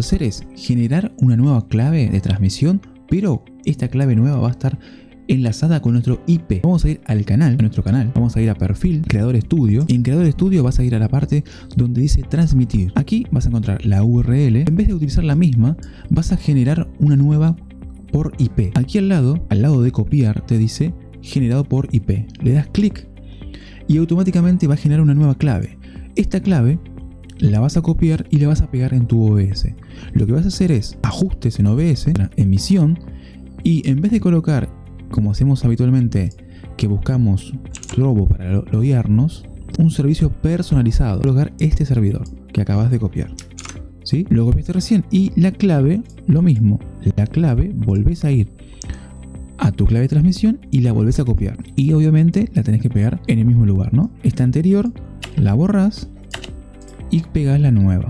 hacer es generar una nueva clave de transmisión, pero esta clave nueva va a estar enlazada con nuestro IP. Vamos a ir al canal, a nuestro canal, vamos a ir a perfil, creador estudio. En creador estudio vas a ir a la parte donde dice transmitir. Aquí vas a encontrar la URL. En vez de utilizar la misma, vas a generar una nueva por IP. Aquí al lado, al lado de copiar, te dice generado por IP. Le das clic y automáticamente va a generar una nueva clave. Esta clave la vas a copiar y la vas a pegar en tu OBS. Lo que vas a hacer es ajustes en OBS, emisión, y en vez de colocar como hacemos habitualmente, que buscamos Robo para loguearnos, un servicio personalizado. Colocar este servidor que acabas de copiar. ¿Sí? Lo copiaste recién y la clave, lo mismo. La clave, volvés a ir a tu clave de transmisión y la volvés a copiar. Y obviamente la tenés que pegar en el mismo lugar, ¿no? Esta anterior la borras y pegas la nueva.